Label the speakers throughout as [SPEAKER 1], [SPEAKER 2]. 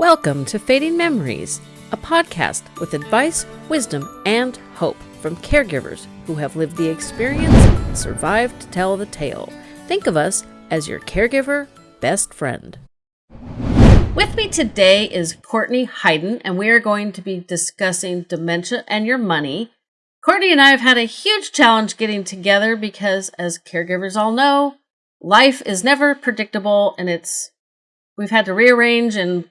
[SPEAKER 1] Welcome to Fading Memories, a podcast with advice, wisdom, and hope from caregivers who have lived the experience and survived to tell the tale. Think of us as your caregiver best friend. With me today is Courtney Hayden, and we are going to be discussing dementia and your money. Courtney and I have had a huge challenge getting together because, as caregivers all know, life is never predictable and it's we've had to rearrange and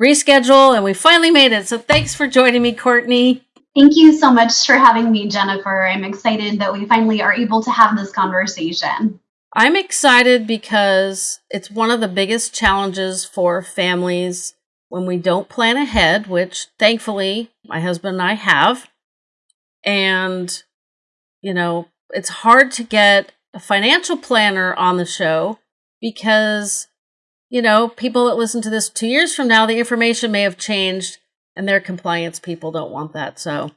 [SPEAKER 1] reschedule, and we finally made it. So thanks for joining me, Courtney.
[SPEAKER 2] Thank you so much for having me, Jennifer. I'm excited that we finally are able to have this conversation.
[SPEAKER 1] I'm excited because it's one of the biggest challenges for families when we don't plan ahead, which thankfully my husband and I have. And, you know, it's hard to get a financial planner on the show because you know, people that listen to this two years from now, the information may have changed and their compliance people don't want that. So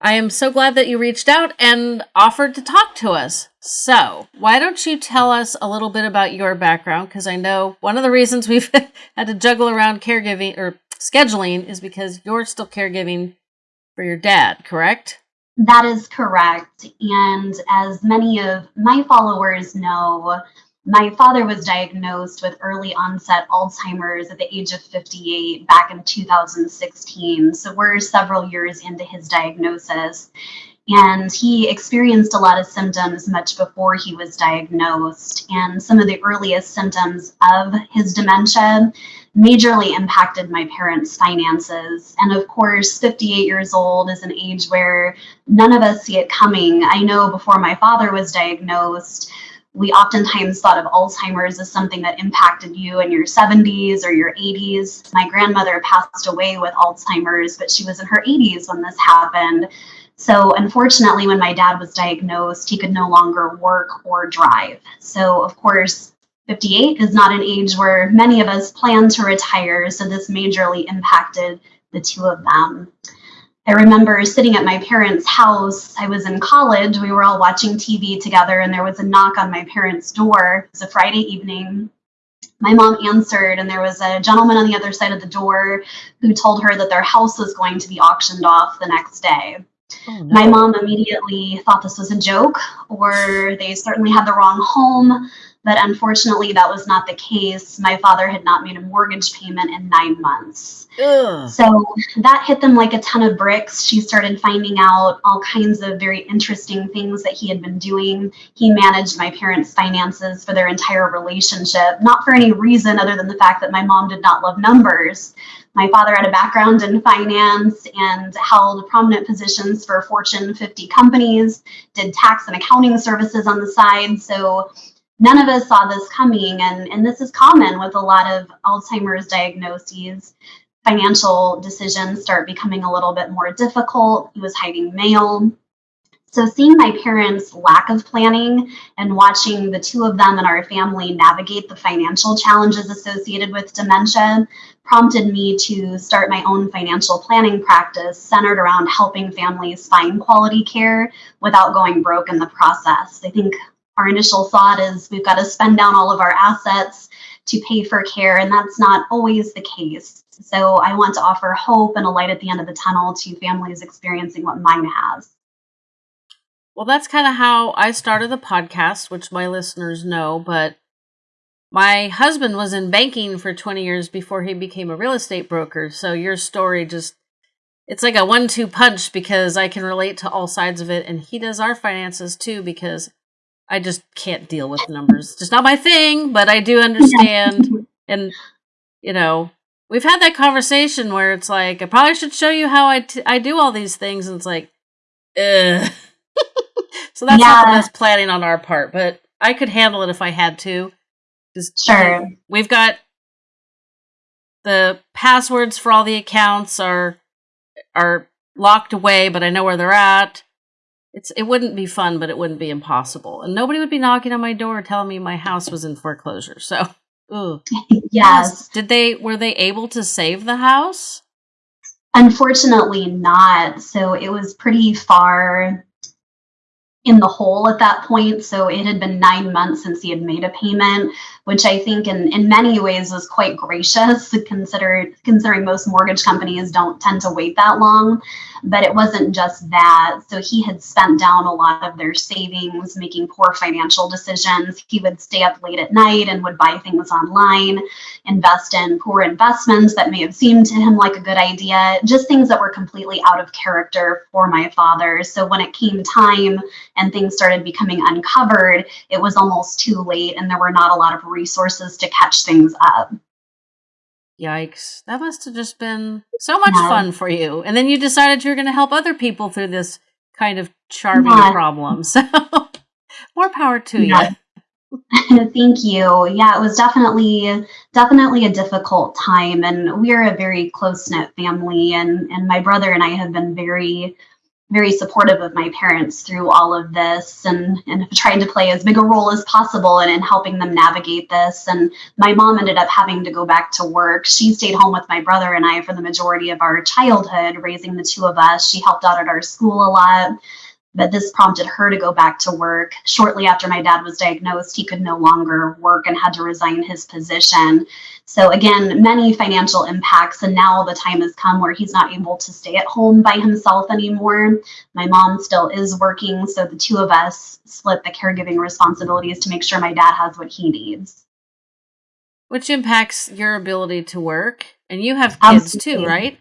[SPEAKER 1] I am so glad that you reached out and offered to talk to us. So, why don't you tell us a little bit about your background? Because I know one of the reasons we've had to juggle around caregiving or scheduling is because you're still caregiving for your dad, correct?
[SPEAKER 2] That is correct. And as many of my followers know, my father was diagnosed with early onset Alzheimer's at the age of 58 back in 2016. So we're several years into his diagnosis. And he experienced a lot of symptoms much before he was diagnosed. And some of the earliest symptoms of his dementia majorly impacted my parents' finances. And of course, 58 years old is an age where none of us see it coming. I know before my father was diagnosed, we oftentimes thought of Alzheimer's as something that impacted you in your 70s or your 80s. My grandmother passed away with Alzheimer's, but she was in her 80s when this happened. So, unfortunately, when my dad was diagnosed, he could no longer work or drive. So, of course, 58 is not an age where many of us plan to retire. So, this majorly impacted the two of them. I remember sitting at my parents' house. I was in college. We were all watching TV together, and there was a knock on my parents' door. It was a Friday evening. My mom answered, and there was a gentleman on the other side of the door who told her that their house was going to be auctioned off the next day. Oh, no. My mom immediately thought this was a joke, or they certainly had the wrong home. But unfortunately, that was not the case. My father had not made a mortgage payment in nine months. Ugh. So that hit them like a ton of bricks. She started finding out all kinds of very interesting things that he had been doing. He managed my parents' finances for their entire relationship, not for any reason other than the fact that my mom did not love numbers. My father had a background in finance and held prominent positions for Fortune 50 companies, did tax and accounting services on the side. So none of us saw this coming and, and this is common with a lot of alzheimer's diagnoses. Financial decisions start becoming a little bit more difficult. He was hiding mail. So seeing my parents lack of planning and watching the two of them and our family navigate the financial challenges associated with dementia prompted me to start my own financial planning practice centered around helping families find quality care without going broke in the process. I think our initial thought is we've got to spend down all of our assets to pay for care, and that's not always the case. So I want to offer hope and a light at the end of the tunnel to families experiencing what mine has.
[SPEAKER 1] Well, that's kind of how I started the podcast, which my listeners know, but my husband was in banking for 20 years before he became a real estate broker. So your story just it's like a one-two punch because I can relate to all sides of it and he does our finances too because I just can't deal with numbers. Just not my thing, but I do understand. and, you know, we've had that conversation where it's like, I probably should show you how I, t- I do all these things. And it's like, ugh. so that's yeah. not the best planning on our part, but I could handle it if I had to.
[SPEAKER 2] Sure.
[SPEAKER 1] we've got the passwords for all the accounts are are locked away, but I know where they're at. It's it wouldn't be fun, but it wouldn't be impossible. And nobody would be knocking on my door telling me my house was in foreclosure. So, ooh.
[SPEAKER 2] yes.
[SPEAKER 1] Did they were they able to save the house?
[SPEAKER 2] Unfortunately not. So it was pretty far in the hole at that point. So it had been nine months since he had made a payment. Which I think in, in many ways was quite gracious consider, considering most mortgage companies don't tend to wait that long. But it wasn't just that. So he had spent down a lot of their savings, making poor financial decisions. He would stay up late at night and would buy things online, invest in poor investments that may have seemed to him like a good idea, just things that were completely out of character for my father. So when it came time and things started becoming uncovered, it was almost too late and there were not a lot of resources to catch things up.
[SPEAKER 1] Yikes. That must have just been so much yeah. fun for you. And then you decided you were going to help other people through this kind of charming yeah. problem. So more power to yeah.
[SPEAKER 2] you. Thank you. Yeah, it was definitely definitely a difficult time and we're a very close-knit family and and my brother and I have been very very supportive of my parents through all of this and, and tried to play as big a role as possible in, in helping them navigate this. And my mom ended up having to go back to work. She stayed home with my brother and I for the majority of our childhood, raising the two of us. She helped out at our school a lot but this prompted her to go back to work. Shortly after my dad was diagnosed, he could no longer work and had to resign his position. So, again, many financial impacts. And now the time has come where he's not able to stay at home by himself anymore. My mom still is working. So, the two of us split the caregiving responsibilities to make sure my dad has what he needs.
[SPEAKER 1] Which impacts your ability to work. And you have kids Absolutely. too, right?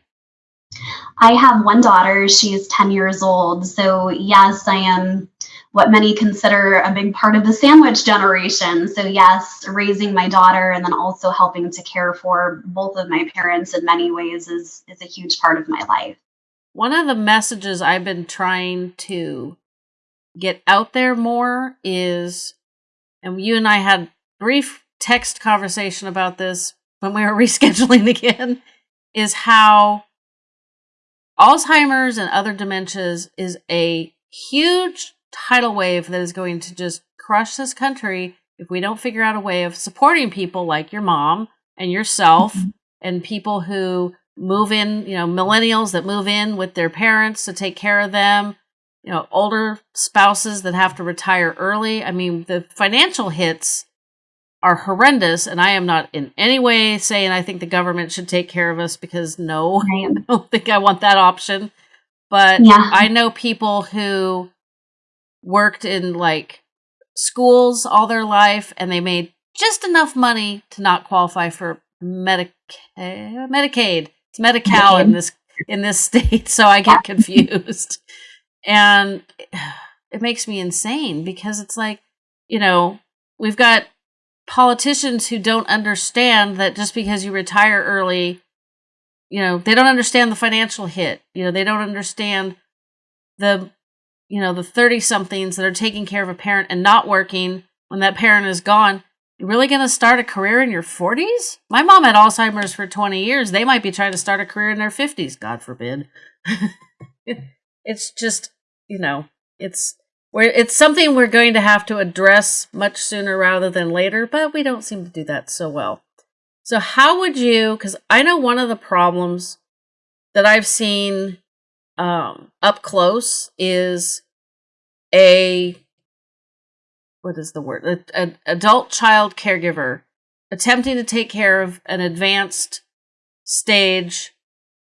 [SPEAKER 2] I have one daughter. She's 10 years old. So, yes, I am what many consider a big part of the sandwich generation. So, yes, raising my daughter and then also helping to care for both of my parents in many ways is, is a huge part of my life.
[SPEAKER 1] One of the messages I've been trying to get out there more is, and you and I had brief text conversation about this when we were rescheduling again, is how Alzheimer's and other dementias is a huge tidal wave that is going to just crush this country if we don't figure out a way of supporting people like your mom and yourself and people who move in, you know, millennials that move in with their parents to take care of them, you know, older spouses that have to retire early. I mean, the financial hits are horrendous and i am not in any way saying i think the government should take care of us because no i don't think i want that option but yeah. i know people who worked in like schools all their life and they made just enough money to not qualify for Medicaid. Medicaid. It's Medi-Cal in this in this state, so I get confused. and it makes me insane because it's like, you know, we've got politicians who don't understand that just because you retire early, you know, they don't understand the financial hit. You know, they don't understand the, you know, the 30 somethings that are taking care of a parent and not working when that parent is gone. You're really going to start a career in your 40s? My mom had Alzheimer's for 20 years. They might be trying to start a career in their 50s, God forbid. it's just, you know, it's we're, it's something we're going to have to address much sooner rather than later, but we don't seem to do that so well. So, how would you? Because I know one of the problems that I've seen um, up close is a what is the word? An adult child caregiver attempting to take care of an advanced stage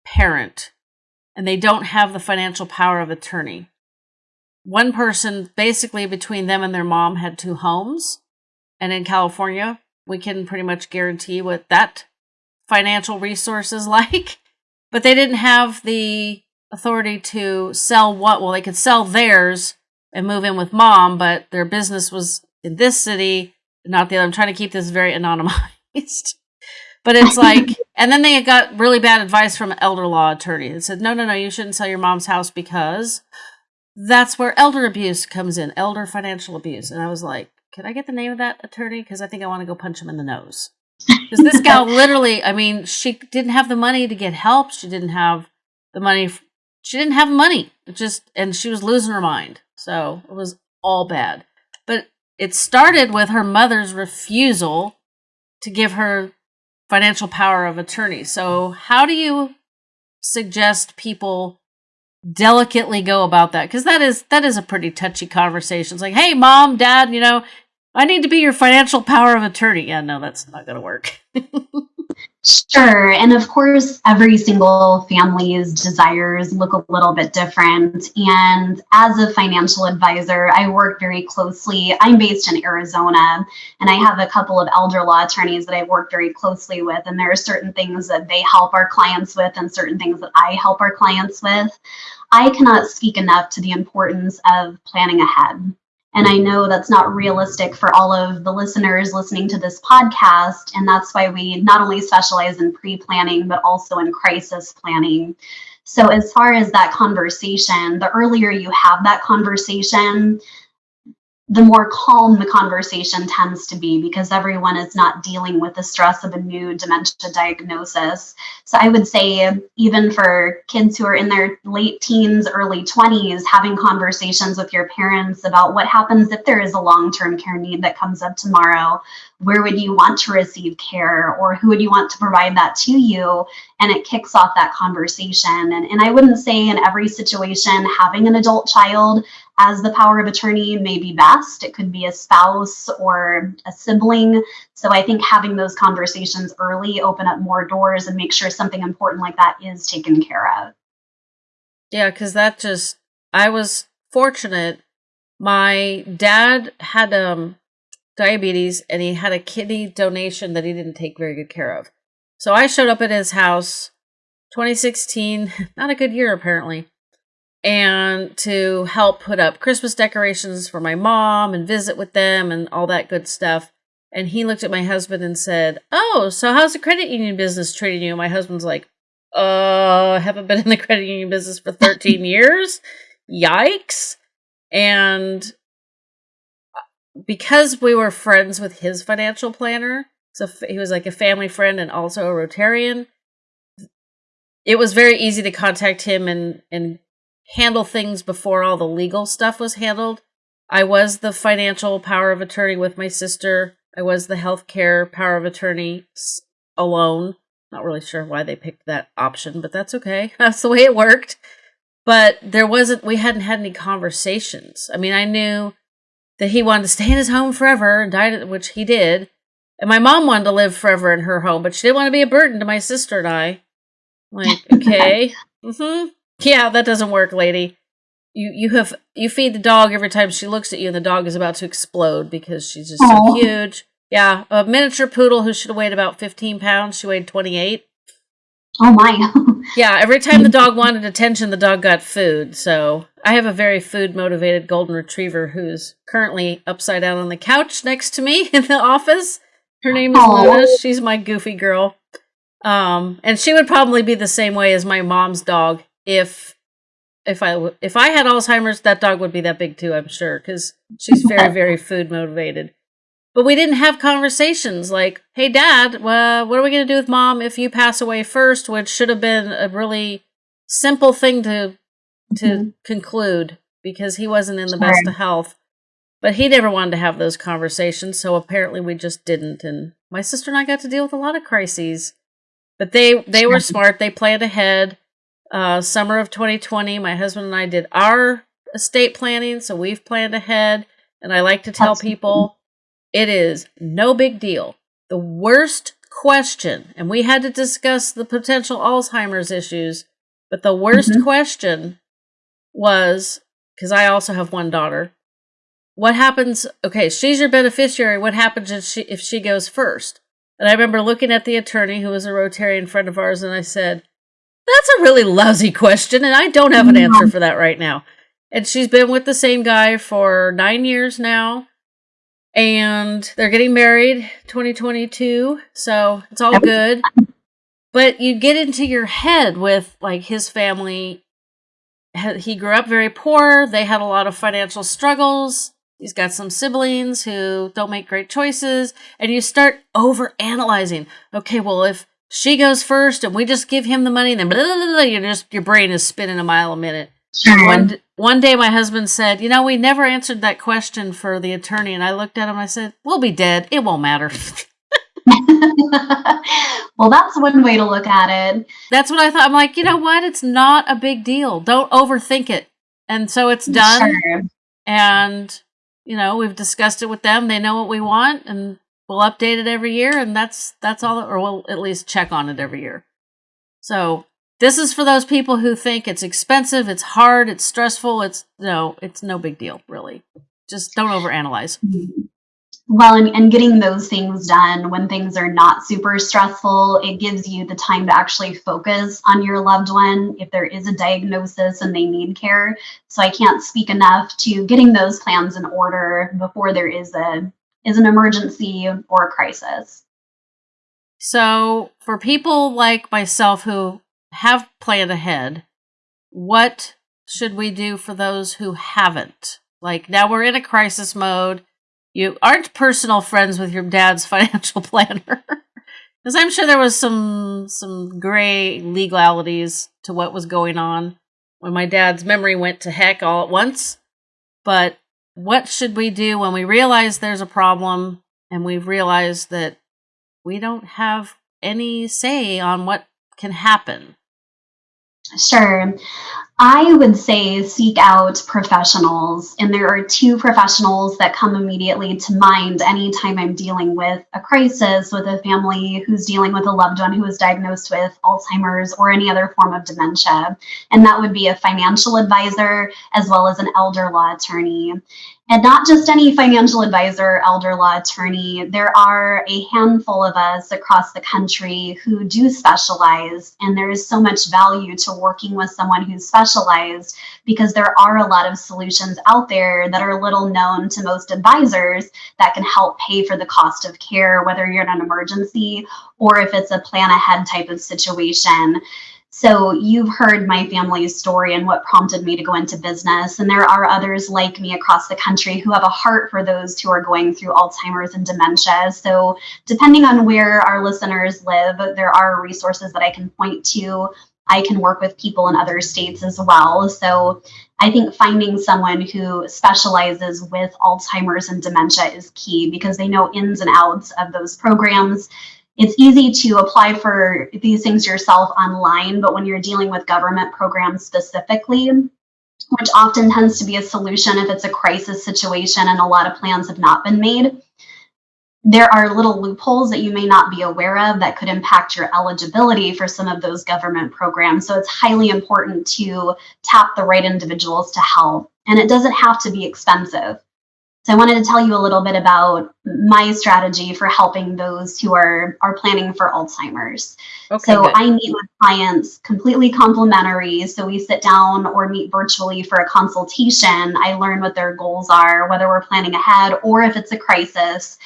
[SPEAKER 1] parent, and they don't have the financial power of attorney one person basically between them and their mom had two homes. And in California, we can pretty much guarantee what that financial resource is like. But they didn't have the authority to sell what? Well, they could sell theirs and move in with mom, but their business was in this city, not the other. I'm trying to keep this very anonymized. but it's like, and then they got really bad advice from an elder law attorney that said, no, no, no, you shouldn't sell your mom's house because that's where elder abuse comes in, elder financial abuse. And I was like, can I get the name of that attorney? Because I think I want to go punch him in the nose. Because this gal literally, I mean, she didn't have the money to get help. She didn't have the money. She didn't have money. It just, and she was losing her mind. So it was all bad. But it started with her mother's refusal to give her financial power of attorney. So how do you suggest people delicately go about that because that is that is a pretty touchy conversation. It's like, hey, mom, dad, you know, I need to be your financial power of attorney. Yeah, no, that's not going to work.
[SPEAKER 2] Sure. And of course, every single family's desires look a little bit different. And as a financial advisor, I work very closely. I'm based in Arizona, and I have a couple of elder law attorneys that I work very closely with. And there are certain things that they help our clients with, and certain things that I help our clients with. I cannot speak enough to the importance of planning ahead. And I know that's not realistic for all of the listeners listening to this podcast. And that's why we not only specialize in pre planning, but also in crisis planning. So, as far as that conversation, the earlier you have that conversation, the more calm the conversation tends to be because everyone is not dealing with the stress of a new dementia diagnosis. So I would say, even for kids who are in their late teens, early 20s, having conversations with your parents about what happens if there is a long term care need that comes up tomorrow. Where would you want to receive care, or who would you want to provide that to you? And it kicks off that conversation. And, and I wouldn't say in every situation having an adult child as the power of attorney may be best. It could be a spouse or a sibling. So I think having those conversations early open up more doors and make sure something important like that is taken care of.
[SPEAKER 1] Yeah, because that just, I was fortunate. My dad had um, diabetes and he had a kidney donation that he didn't take very good care of. So I showed up at his house 2016, not a good year apparently and to help put up Christmas decorations for my mom and visit with them and all that good stuff. And he looked at my husband and said, Oh, so how's the credit union business treating you? My husband's like, Uh, I haven't been in the credit union business for 13 years. Yikes. And because we were friends with his financial planner, so he was like a family friend and also a Rotarian, it was very easy to contact him and, and handle things before all the legal stuff was handled. I was the financial power of attorney with my sister. I was the healthcare power of attorney alone. Not really sure why they picked that option, but that's okay. That's the way it worked. But there wasn't, we hadn't had any conversations. I mean, I knew that he wanted to stay in his home forever and died, which he did. And my mom wanted to live forever in her home, but she didn't want to be a burden to my sister and I. Like, okay. mm-hmm. Yeah, that doesn't work, lady. You you have you feed the dog every time she looks at you, and the dog is about to explode because she's just Aww. so huge. Yeah, a miniature poodle who should have weighed about fifteen pounds. She weighed twenty eight.
[SPEAKER 2] Oh my.
[SPEAKER 1] yeah, every time the dog wanted attention, the dog got food. So I have a very food motivated golden retriever who's currently upside down on the couch next to me in the office. Her name is Aww. Luna. She's my goofy girl. Um, and she would probably be the same way as my mom's dog if if I if I had Alzheimer's, that dog would be that big too. I'm sure because she's very very food motivated. But we didn't have conversations like, "Hey, Dad, well, what are we going to do with Mom if you pass away first? Which should have been a really simple thing to to mm-hmm. conclude because he wasn't in the sure. best of health. But he never wanted to have those conversations, so apparently we just didn't. And my sister and I got to deal with a lot of crises. But they they were smart. They planned ahead uh, summer of 2020, my husband and I did our estate planning, so we've planned ahead. And I like to tell Absolutely. people it is no big deal. The worst question, and we had to discuss the potential Alzheimer's issues, but the worst mm-hmm. question was because I also have one daughter. What happens? Okay, she's your beneficiary. What happens if she if she goes first? And I remember looking at the attorney who was a Rotarian friend of ours, and I said, that's a really lousy question, and I don't have an answer mm. for that right now. And she's been with the same guy for nine years now, and they're getting married 2022, so it's all good. But you get into your head with like his family. He grew up very poor. They had a lot of financial struggles. He's got some siblings who don't make great choices, and you start over analyzing. Okay, well, if she goes first and we just give him the money and then blah, blah, blah, you just your brain is spinning a mile a minute. Sure. one, one day my husband said you know we never answered that question for the attorney and i looked at him i said we'll be dead. It won't matter.
[SPEAKER 2] Well that's one way to look at it.
[SPEAKER 1] That's what i thought. I'm like you know what? It's not a big deal. Don't overthink it. And so it's done. Sure. and you know, we've discussed it with them. They know what we want and we'll update it every year and that's that's all or we'll at least check on it every year. So, this is for those people who think it's expensive, it's hard, it's stressful, it's no, it's no big deal, really. Just don't overanalyze.
[SPEAKER 2] Mm-hmm well and, and getting those things done when things are not super stressful it gives you the time to actually focus on your loved one if there is a diagnosis and they need care so i can't speak enough to getting those plans in order before there is a is an emergency or a crisis
[SPEAKER 1] so for people like myself who have planned ahead what should we do for those who haven't like now we're in a crisis mode you aren't personal friends with your dad's financial planner. Because I'm sure there was some some gray legalities to what was going on when my dad's memory went to heck all at once. But what should we do when we realize there's a problem and we've realized that we don't have any say on what can happen?
[SPEAKER 2] Sure. I would say seek out professionals. And there are two professionals that come immediately to mind anytime I'm dealing with a crisis with a family who's dealing with a loved one who is diagnosed with Alzheimer's or any other form of dementia. And that would be a financial advisor as well as an elder law attorney. And not just any financial advisor, elder law attorney, there are a handful of us across the country who do specialize. And there is so much value to working with someone who's specialized because there are a lot of solutions out there that are little known to most advisors that can help pay for the cost of care, whether you're in an emergency or if it's a plan ahead type of situation. So you've heard my family's story and what prompted me to go into business. And there are others like me across the country who have a heart for those who are going through Alzheimer's and dementia. So depending on where our listeners live, there are resources that I can point to. I can work with people in other states as well. So I think finding someone who specializes with Alzheimer's and dementia is key because they know ins and outs of those programs it's easy to apply for these things yourself online, but when you're dealing with government programs specifically, which often tends to be a solution if it's a crisis situation and a lot of plans have not been made, there are little loopholes that you may not be aware of that could impact your eligibility for some of those government programs. So it's highly important to tap the right individuals to help. And it doesn't have to be expensive. So I wanted to tell you a little bit about my strategy for helping those who are are planning for Alzheimer's. Okay, so good. I meet with clients completely complimentary. So we sit down or meet virtually for a consultation. I learn what their goals are, whether we're planning ahead or if it's a crisis.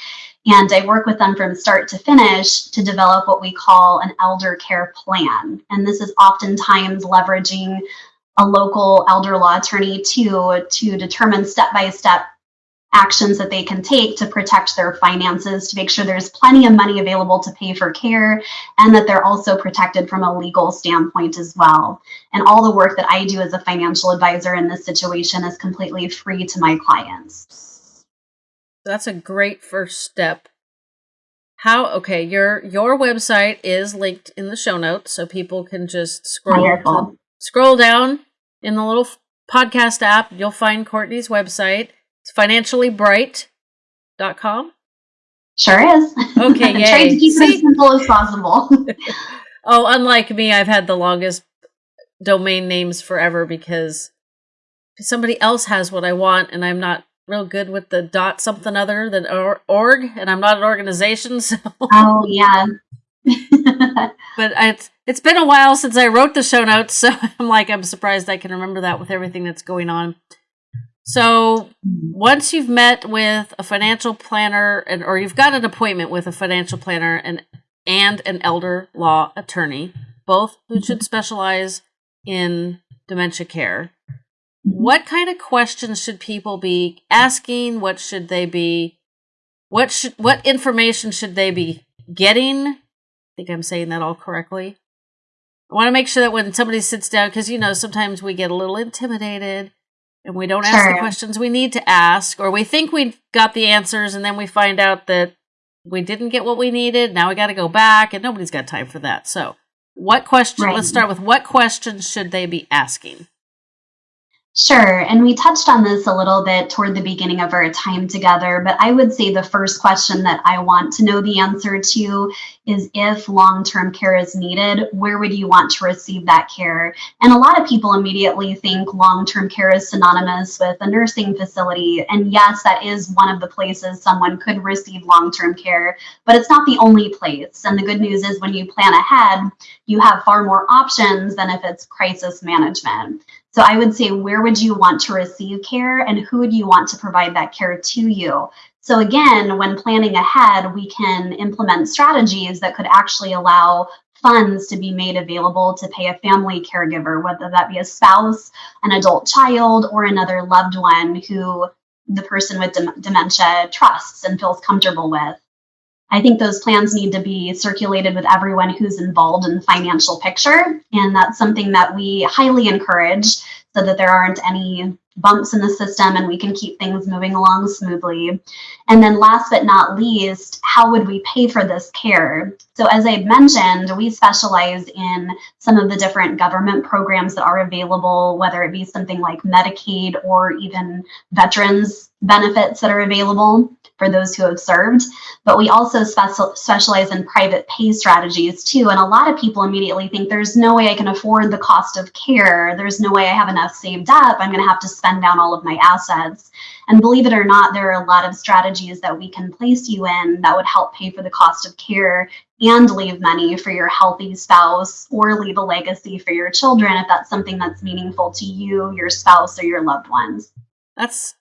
[SPEAKER 2] And I work with them from start to finish to develop what we call an elder care plan. And this is oftentimes leveraging a local elder law attorney to, to determine step by step actions that they can take to protect their finances, to make sure there's plenty of money available to pay for care, and that they're also protected from a legal standpoint as well. And all the work that I do as a financial advisor in this situation is completely free to my clients.
[SPEAKER 1] That's a great first step. How okay, your your website is linked in the show notes so people can just scroll scroll down in the little podcast app, you'll find Courtney's website it's financiallybright.com.
[SPEAKER 2] Sure is.
[SPEAKER 1] Okay, yay.
[SPEAKER 2] Trying to keep See? it as simple as possible.
[SPEAKER 1] oh, unlike me, I've had the longest domain names forever because somebody else has what I want and I'm not real good with the dot something other than org and I'm not an organization so
[SPEAKER 2] Oh yeah.
[SPEAKER 1] but it's it's been a while since I wrote the show notes so I'm like I'm surprised I can remember that with everything that's going on. So once you've met with a financial planner and or you've got an appointment with a financial planner and and an elder law attorney, both who mm-hmm. should specialize in dementia care, mm-hmm. what kind of questions should people be asking? What should they be what should what information should they be getting? I think I'm saying that all correctly. I want to make sure that when somebody sits down, because you know, sometimes we get a little intimidated and we don't ask the questions we need to ask, or we think we got the answers and then we find out that we didn't get what we needed. Now we got to go back, and nobody's got time for that. So, what question? Right. Let's start with what questions should they be asking?
[SPEAKER 2] Sure. And we touched on this a little bit toward the beginning of our time together, but I would say the first question that I want to know the answer to is if long term care is needed, where would you want to receive that care? And a lot of people immediately think long term care is synonymous with a nursing facility. And yes, that is one of the places someone could receive long term care, but it's not the only place. And the good news is when you plan ahead, you have far more options than if it's crisis management. So I would say, where would you want to receive care and who would you want to provide that care to you? So again, when planning ahead, we can implement strategies that could actually allow funds to be made available to pay a family caregiver, whether that be a spouse, an adult child, or another loved one who the person with dementia trusts and feels comfortable with. I think those plans need to be circulated with everyone who's involved in the financial picture. And that's something that we highly encourage so that there aren't any bumps in the system and we can keep things moving along smoothly. And then last but not least, how would we pay for this care? So as I mentioned, we specialize in some of the different government programs that are available, whether it be something like Medicaid or even veterans benefits that are available for those who have served. But we also special, specialize in private pay strategies too. And a lot of people immediately think there's no way I can afford the cost of care. There's no way I have enough saved up. I'm going to have to spend down all of my assets. And believe it or not, there are a lot of strategies that we can place you in that would help pay for the cost of care and leave money for your healthy spouse or leave a legacy for your children if that's something that's meaningful to you, your spouse, or your loved ones.
[SPEAKER 1] That's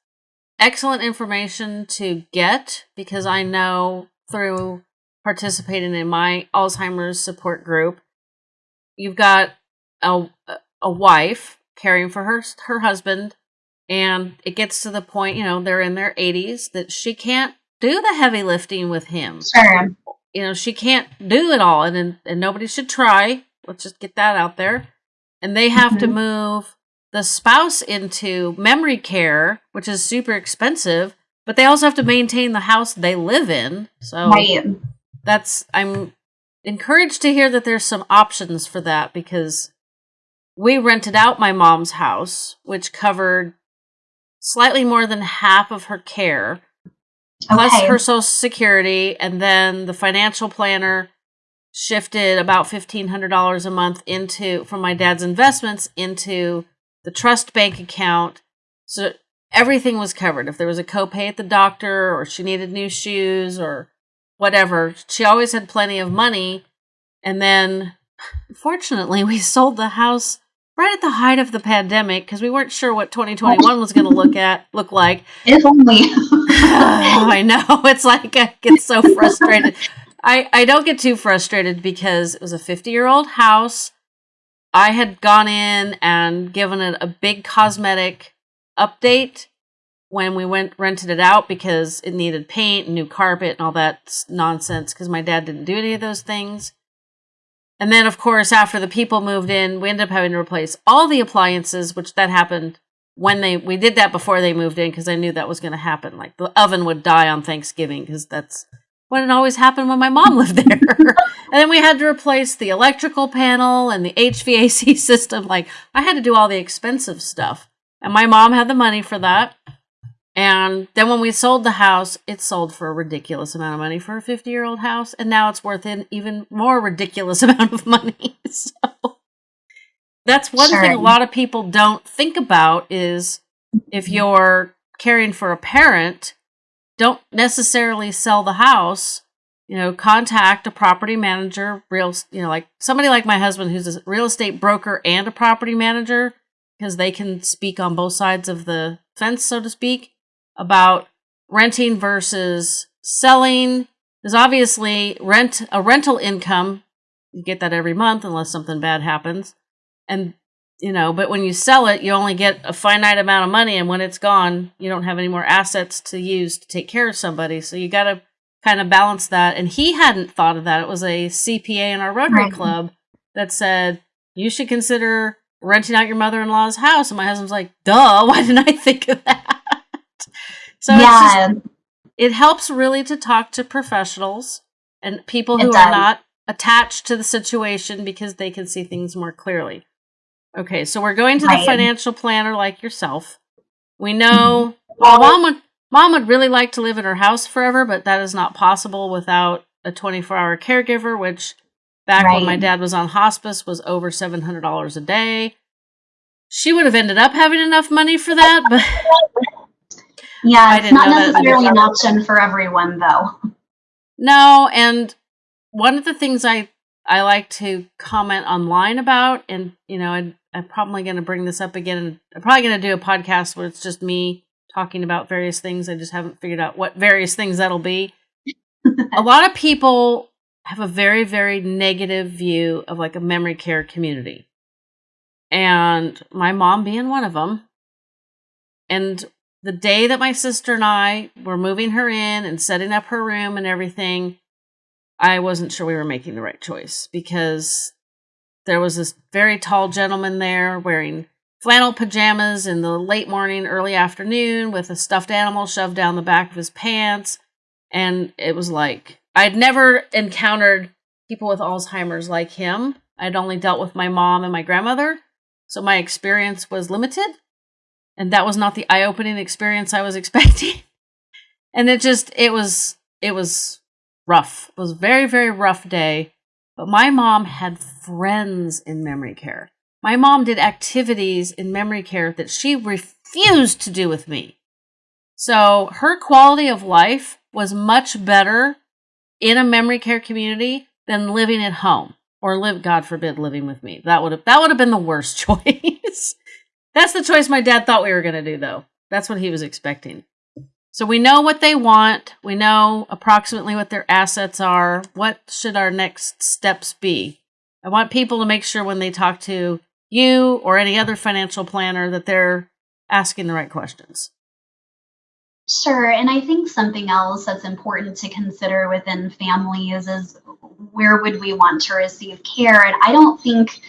[SPEAKER 1] excellent information to get because I know through participating in my Alzheimer's support group, you've got a a wife caring for her her husband and it gets to the point, you know, they're in their 80s that she can't do the heavy lifting with him.
[SPEAKER 2] Sure.
[SPEAKER 1] You know, she can't do it all and and nobody should try. Let's just get that out there. And they have mm-hmm. to move the spouse into memory care, which is super expensive, but they also have to maintain the house they live in. So right. that's I'm encouraged to hear that there's some options for that because we rented out my mom's house, which covered slightly more than half of her care, plus her social security, and then the financial planner shifted about fifteen hundred dollars a month into from my dad's investments into the trust bank account. So everything was covered. If there was a copay at the doctor or she needed new shoes or whatever, she always had plenty of money. And then, fortunately, we sold the house right at the height of the pandemic because we weren't sure what 2021 was going to look at look like.
[SPEAKER 2] If only.
[SPEAKER 1] oh, I know. It's like I get so frustrated. I I don't get too frustrated because it was a 50 year old house. I had gone in and given it a big cosmetic update when we went rented it out because it needed paint and new carpet and all that nonsense because my dad didn't do any of those things. And then, of course, after the people moved in, we ended up having to replace all the appliances, which that happened when they we did that before they moved in because I knew that was going to happen. Like the oven would die on Thanksgiving because that's when it always happened when my mom lived there. and then we had to replace the electrical panel and the HVAC system. Like I had to do all the expensive stuff. And my mom had the money for that. And then when we sold the house, it sold for a ridiculous amount of money for a 50 year old house. And now it's worth an even more ridiculous amount of money. so that's one sure. thing a lot of people don't think about is if you're caring for a parent, don't necessarily sell the house you know contact a property manager real you know like somebody like my husband who's a real estate broker and a property manager because they can speak on both sides of the fence so to speak about renting versus selling. There's obviously rent a rental income you get that every month unless something bad happens and you know but when you sell it you only get a finite amount of money and when it's gone you don't have any more assets to use to take care of somebody. So you got to kind of balance that. And he hadn't thought of that. It was a cpa in our rotary right. club that said you should consider renting out your mother-in-law's house. And my husband's like duh why didn't i think of that? So yeah. Just, it helps really to talk to professionals and people who are not attached to the situation because they can see things more clearly Okay, so we're going to
[SPEAKER 2] Right.
[SPEAKER 1] the financial planner like yourself. We know mm-hmm. well, mom would mom would really like to live in her house forever, but that is not possible without a 24-hour caregiver, which back when my dad was on hospice was over $700 a day. She would have ended up having enough money for that, but
[SPEAKER 2] Yeah, it's not
[SPEAKER 1] know that was
[SPEAKER 2] necessarily an option for everyone, though.
[SPEAKER 1] No, and one of the things I I like to comment online about, and you know, I, I'm probably going to bring this up again. I'm probably going to do a podcast where it's just me talking about various things. I just haven't figured out what various things that'll be. a lot of people have a very very negative view of like a memory care community, and my mom being one of them. And the day that my sister and I were moving her in and setting up her room and everything, I wasn't sure we were making the right choice because there was this very tall gentleman there wearing flannel pajamas in the late morning, early afternoon with a stuffed animal shoved down the back of his pants. And it was like, I'd never encountered people with Alzheimer's like him. I'd only dealt with my mom and my grandmother. So my experience was limited. And that was not the eye opening experience I was expecting. and it just, it was, it was rough. It was a very, very rough day. But my mom had friends in memory care. My mom did activities in memory care that she refused to do with me. So her quality of life was much better in a memory care community than living at home or live God forbid living with me. That would have that would have been the worst choice. That's the choice my dad thought we were going to do though. That's what he was expecting. So we know what they want. We know approximately what their assets are. What should our next steps be? I want people to make sure when they talk to you or any other financial planner that they're asking the right questions.
[SPEAKER 2] Sure. And I think something else that's important to consider within families is where would we want to receive care? And I don't think,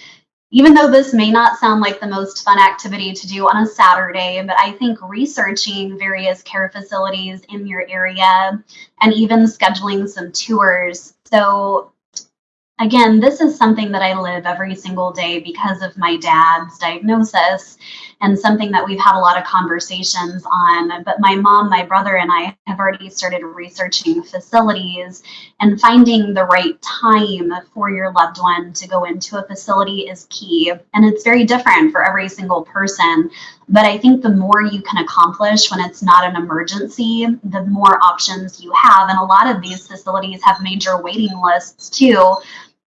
[SPEAKER 2] even though this may not sound like the most fun activity to do on a Saturday, but I think researching various care facilities in your area and even scheduling some tours. So, again, this is something that I live every single day because of my dad's diagnosis and something that we've had a lot of conversations on. But my mom, my brother, and I have already started researching facilities and finding the right time for your loved one to go into a facility is key. And it's very different for every single person. But I think the more you can accomplish when it's not an emergency, the more options you have. And a lot of these facilities have major waiting lists too.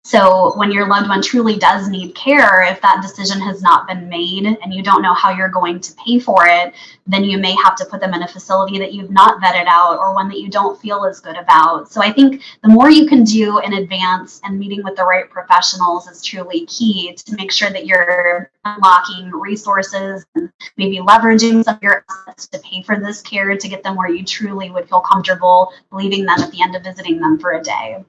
[SPEAKER 2] So, when your loved one truly does need care, if that decision has not been made and you don't know how you're going to pay for it, then you may have to put them in a facility that you've not vetted out or one that you don't feel as good about. So, I think the more you can do in advance and meeting with the right professionals is truly key to make sure that you're unlocking resources and maybe leveraging some of your assets to pay for this care to get them where you truly would feel comfortable leaving them at the end of visiting them for a day.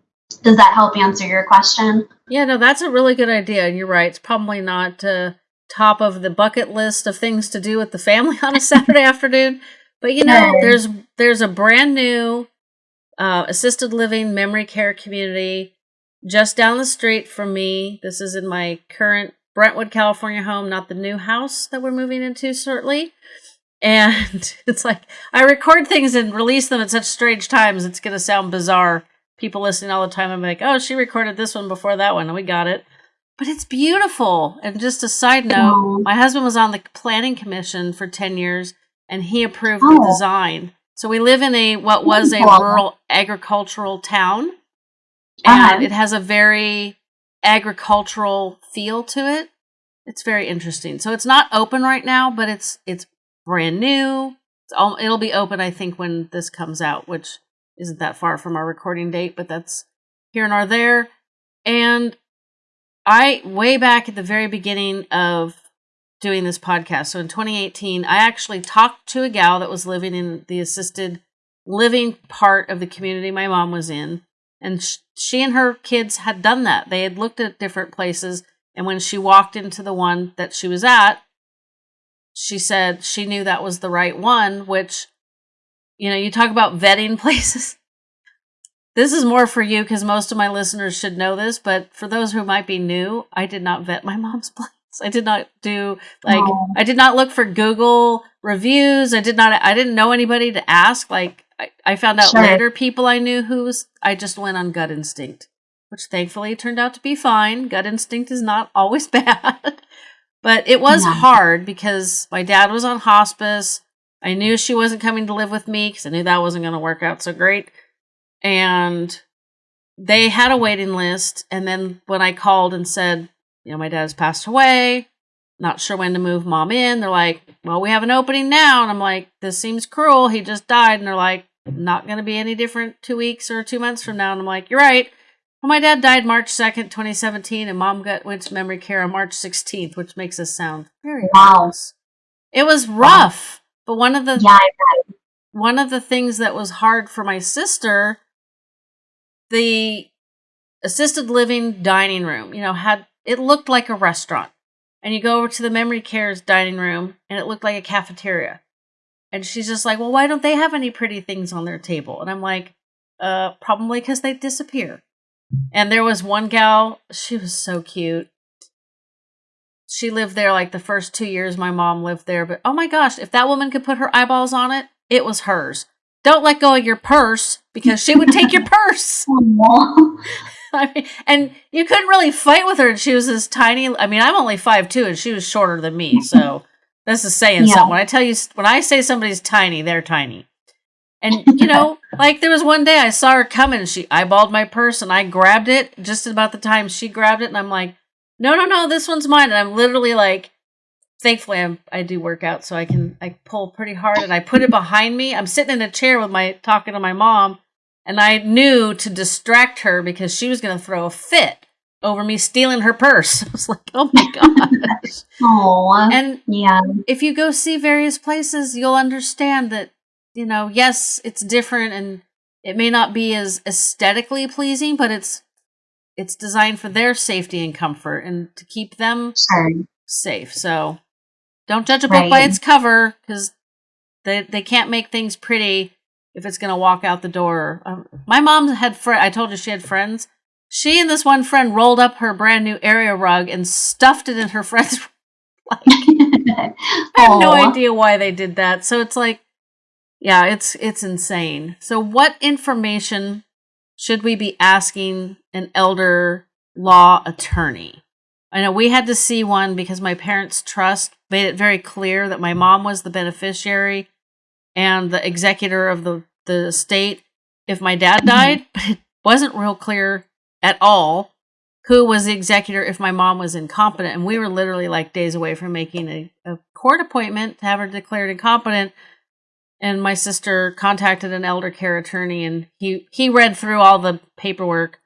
[SPEAKER 2] Does that help answer your question?
[SPEAKER 1] Yeah, no, that's a really good idea. And you're right. It's probably not uh, top of the bucket list of things to do with the family on a Saturday afternoon. But you know,
[SPEAKER 2] Sure.
[SPEAKER 1] there's there's a brand new uh, assisted living memory care community just down the street from me. This is in my current Brentwood, California home, not the new house that we're moving into shortly. And it's like I record things and release them at such strange times. It's going to sound bizarre. People listening all the time, I'm like, oh, she recorded this one before that one, and we got it. But it's beautiful. And just a side note,
[SPEAKER 2] Oh.
[SPEAKER 1] my husband was on the planning commission for 10 years and he approved the
[SPEAKER 2] Oh.
[SPEAKER 1] design. So we live in a what was a rural agricultural town.
[SPEAKER 2] Uh-huh.
[SPEAKER 1] And it has a very agricultural feel to it. It's very interesting. So it's not open right now, but it's it's brand new. It's all, it'll be open I think when this comes out, which isn't that far from our recording date, but that's here and are there. And I way back at the very beginning of doing this podcast, so in 2018, I actually talked to a gal that was living in the assisted living part of the community my mom was in, and sh- she and her kids had done that. They had looked at different places, and when she walked into the one that she was at, she said she knew that was the right one, which you know, you talk about vetting places. This is more for you because most of my listeners should know this, but for those who might be new, I did not vet my mom's place. I did not do like. I did not look for Google reviews. I did not I didn't know anybody to ask. Like I, I found out sure. later people I knew who was I just went on gut instinct, which thankfully turned out to be fine. Gut instinct is not always bad. but it was yeah. hard because my dad was on hospice. I knew she wasn't coming to live with me because I knew that wasn't going to work out so great. And they had a waiting list. And then when I called and said, you know, my dad's passed away, not sure when to move mom in, they're like, well, we have an opening now. And I'm like, this seems cruel. He just died. And they're like, not going to be any different two weeks or two months from now. And I'm like, you're right. Well, my dad died March 2nd, 2017, and mom got went to memory care on March 16th, which makes us sound very wow. It was rough. But one of the yeah, one of the things that was hard for my sister the assisted living dining room, you know, had it looked like a restaurant. And you go over to the memory care's dining room and it looked like a cafeteria. And she's just like, "Well, why don't they have any pretty things on their table?" And I'm like, "Uh, probably cuz they disappear." And there was one gal, she was so cute. She lived there like the first 2 years my mom lived there, but oh my gosh, if that woman could put her eyeballs on it, it was hers. Don't let go of your purse because she would take your purse. Oh, I mean, and you couldn't really fight with her. And she was this tiny. I mean, I'm only five two, and she was shorter than me. So this is saying yeah. something. When I tell you, when I say somebody's tiny, they're tiny. And you know, like there was one day I saw her coming, she eyeballed my purse, and I grabbed it just about the time she grabbed it, and I'm like, no, no, no, this one's mine. And I'm literally like thankfully I'm, i do work out so i can i pull pretty hard and i put it behind me. I'm sitting in a chair with my talking to my mom and i knew to distract her because she was going to throw a fit over me stealing her purse. I was like oh my gosh.
[SPEAKER 2] Aww,
[SPEAKER 1] and
[SPEAKER 2] yeah.
[SPEAKER 1] if you go see various places you'll understand that you know yes it's different and it may not be as aesthetically pleasing but it's it's designed for their safety and comfort and to keep them
[SPEAKER 2] sure.
[SPEAKER 1] safe so don't judge a book right. by its cover because they they can't make things pretty if it's going to walk out the door. Um, my mom had fr- I told you she had friends. She and this one friend rolled up her brand new area rug and stuffed it in her friend's. like, I have no idea why they did that. So it's like, yeah, it's it's insane. So what information should we be asking an elder law attorney? I know we had to see one because my parents' trust made it very clear that my mom was the beneficiary and the executor of the, the estate if my dad mm-hmm. died, but it wasn't real clear at all who was the executor if my mom was incompetent. And we were literally like days away from making a, a court appointment to have her declared incompetent. And my sister contacted an elder care attorney and he, he read through all the paperwork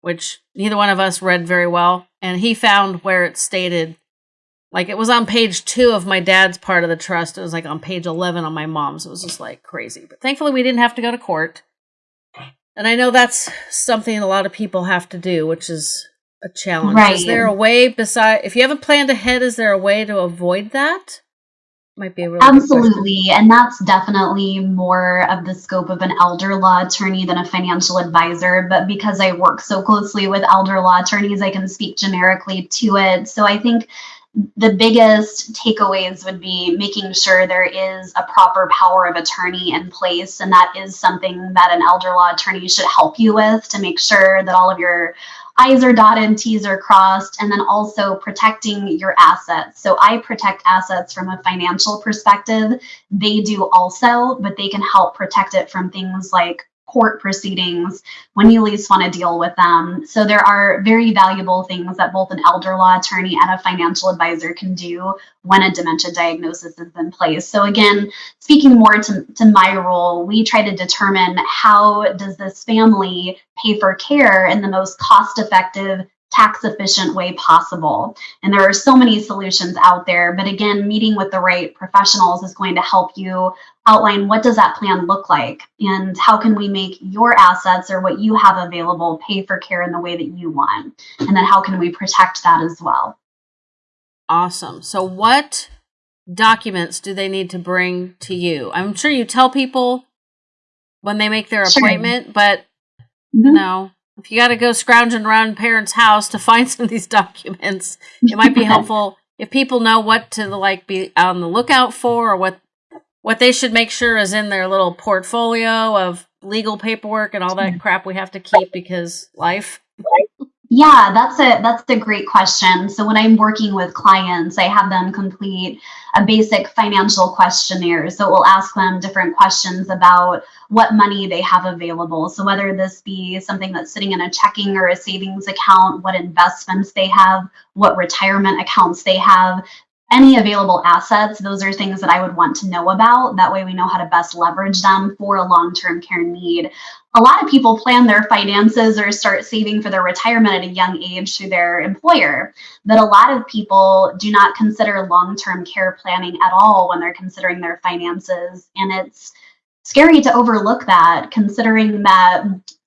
[SPEAKER 1] which neither one of us read very well. And he found where it stated, like it was on page two of my dad's part of the trust. It was like on page 11 on my mom's. It was just like crazy. But thankfully, we didn't have to go to court. And I know that's something a lot of people have to do, which is a challenge. Right. Is there a way beside, if you haven't planned ahead, is there a way to avoid that? Might be a
[SPEAKER 2] absolutely and that's definitely more of the scope of an elder law attorney than a financial advisor but because i work so closely with elder law attorneys i can speak generically to it. So i think the biggest takeaways would be making sure there is a proper power of attorney in place and that is something that an elder law attorney should help you with to make sure that all of your I's are dotted, T's are crossed, and then also protecting your assets. So I protect assets from a financial perspective. They do also, but they can help protect it from things like court proceedings when you least want to deal with them. So there are very valuable things that both an elder law attorney and a financial advisor can do when a dementia diagnosis is in place. So again, speaking more to, to my role, we try to determine how does this family pay for care in the most cost effective tax efficient way possible. And there are so many solutions out there, but again, meeting with the right professionals is going to help you outline what does that plan look like and how can we make your assets or what you have available pay for care in the way that you want. And then how can we protect that as well?
[SPEAKER 1] Awesome. So what documents do they need to bring to you? I'm sure you tell people when they make their sure. appointment, but mm-hmm. no, if you got to go scrounging around parents' house to find some of these documents, it might be helpful if people know what to like be on the lookout for or what what they should make sure is in their little portfolio of legal paperwork and all that crap we have to keep because life.
[SPEAKER 2] Yeah, that's a that's a great question. So when I'm working with clients, I have them complete a basic financial questionnaire. So we'll ask them different questions about what money they have available. So whether this be something that's sitting in a checking or a savings account, what investments they have, what retirement accounts they have, any available assets, those are things that I would want to know about. That way we know how to best leverage them for a long-term care need. A lot of people plan their finances or start saving for their retirement at a young age through their employer, but a lot of people do not consider long-term care planning at all when they're considering their finances. And it's scary to overlook that considering that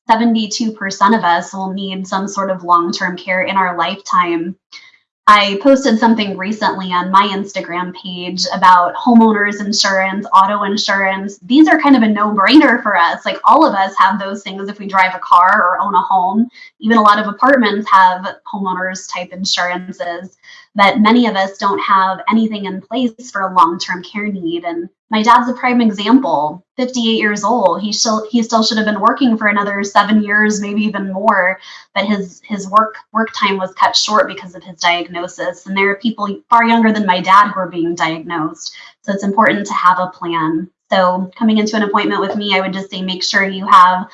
[SPEAKER 2] 72% of us will need some sort of long-term care in our lifetime. I posted something recently on my Instagram page about homeowners insurance, auto insurance. These are kind of a no brainer for us. Like all of us have those things if we drive a car or own a home. Even a lot of apartments have homeowners type insurances, but many of us don't have anything in place for a long term care need. And my dad's a prime example. 58 years old. He still he still should have been working for another seven years maybe even more but his his work work time was cut short because of his diagnosis. And there are people far younger than my dad who are being diagnosed. So it's important to have a plan. So coming into an appointment with me i would just say make sure you have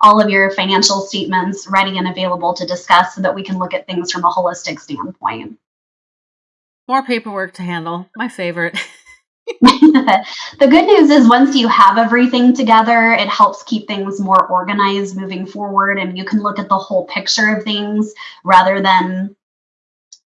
[SPEAKER 2] all of your financial statements ready and available to discuss so that we can look at things from a holistic standpoint.
[SPEAKER 1] More paperwork to handle. My favorite
[SPEAKER 2] the good news is once you have everything together, it helps keep things more organized moving forward and you can look at the whole picture of things rather than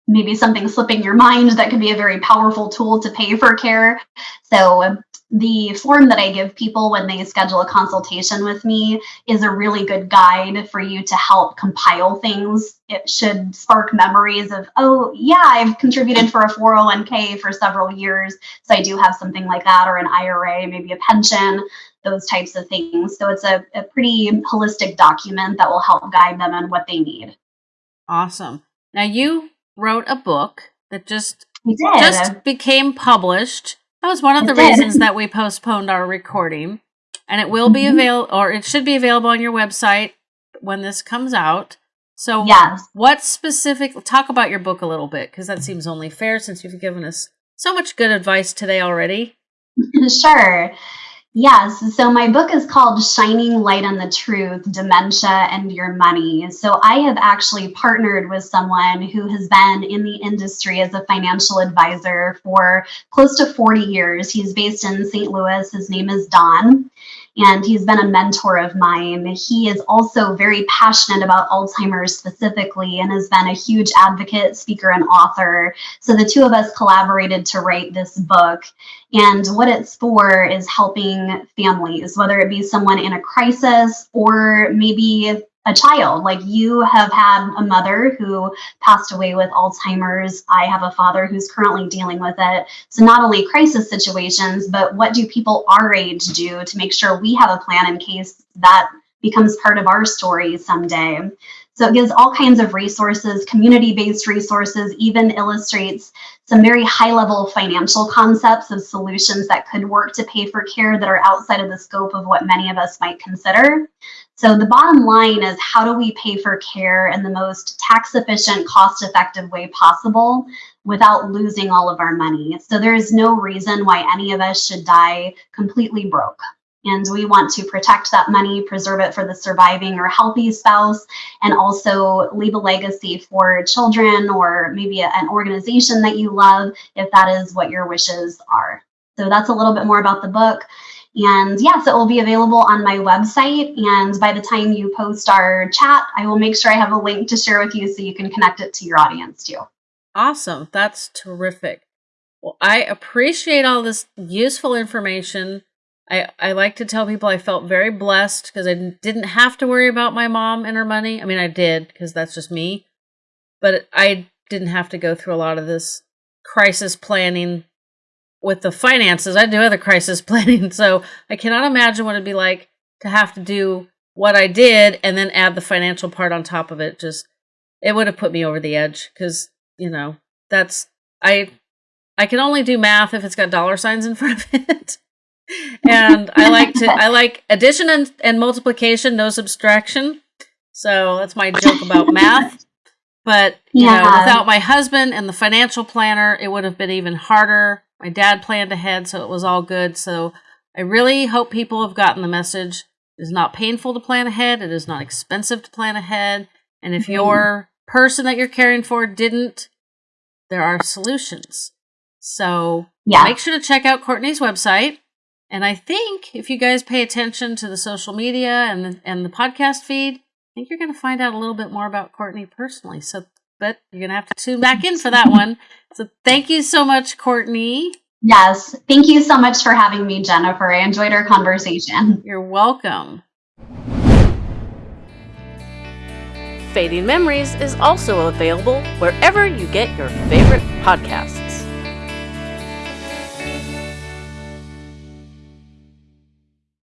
[SPEAKER 2] maybe something slipping your mind that could be a very powerful tool to pay for care. So the form that I give people when they schedule a consultation with me is a really good guide for you to help compile things. It should spark memories of, oh, yeah, I've contributed for a 401k for several years. So I do have something like that, or an IRA, maybe a pension, those types of things. So it's a, a pretty holistic document that will help guide them on what they need.
[SPEAKER 1] Awesome. Now, you wrote a book that just, just became published that was one of the reasons that we postponed our recording. And it will be mm-hmm. available, or it should be available on your website when this comes out. So, yes. what specific, talk about your book a little bit, because that seems only fair since you've given us so much good advice today already.
[SPEAKER 2] sure. Yes. So my book is called Shining Light on the Truth Dementia and Your Money. So I have actually partnered with someone who has been in the industry as a financial advisor for close to 40 years. He's based in St. Louis. His name is Don and he's been a mentor of mine. He is also very passionate about Alzheimer's specifically and has been a huge advocate, speaker, and author. So the two of us collaborated to write this book. And what it's for is helping families, whether it be someone in a crisis or maybe a child. Like you have had a mother who passed away with Alzheimer's. I have a father who's currently dealing with it. So not only crisis situations, but what do people our age do to make sure we have a plan in case that becomes part of our story someday. So it gives all kinds of resources, community-based resources, even illustrates some very high-level financial concepts of solutions that could work to pay for care that are outside of the scope of what many of us might consider. So the bottom line is how do we pay for care in the most tax efficient, cost effective way possible without losing all of our money? So there is no reason why any of us should die completely broke. And we want to protect that money, preserve it for the surviving or healthy spouse, and also leave a legacy for children or maybe an organization that you love if that is what your wishes are. So that's a little bit more about the book. And yes, it will be available on my website. And by the time you post our chat, I will make sure I have a link to share with you so you can connect it to your audience too.
[SPEAKER 1] Awesome. That's terrific. Well, I appreciate all this useful information. I, I like to tell people I felt very blessed because I didn't have to worry about my mom and her money. I mean, I did because that's just me. But I didn't have to go through a lot of this crisis planning with the finances. I do other crisis planning, so I cannot imagine what it'd be like to have to do what I did and then add the financial part on top of it. Just it would have put me over the edge because you know that's I I can only do math if it's got dollar signs in front of it. and I like to I like addition and, and multiplication, no subtraction. So that's my joke about math. But you yeah. know, without my husband and the financial planner, it would have been even harder. My dad planned ahead, so it was all good. So I really hope people have gotten the message. It is not painful to plan ahead. It is not expensive to plan ahead. And if mm-hmm. your person that you're caring for didn't, there are solutions. So yeah. make sure to check out Courtney's website. And I think if you guys pay attention to the social media and the, and the podcast feed, I think you're going to find out a little bit more about Courtney personally. So, but you're going to have to tune back in for that one. So, thank you so much, Courtney.
[SPEAKER 2] Yes. Thank you so much for having me, Jennifer. I enjoyed our conversation.
[SPEAKER 1] You're welcome. Fading Memories is also available wherever you get your favorite podcasts.